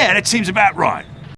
Yeah, that seems about right.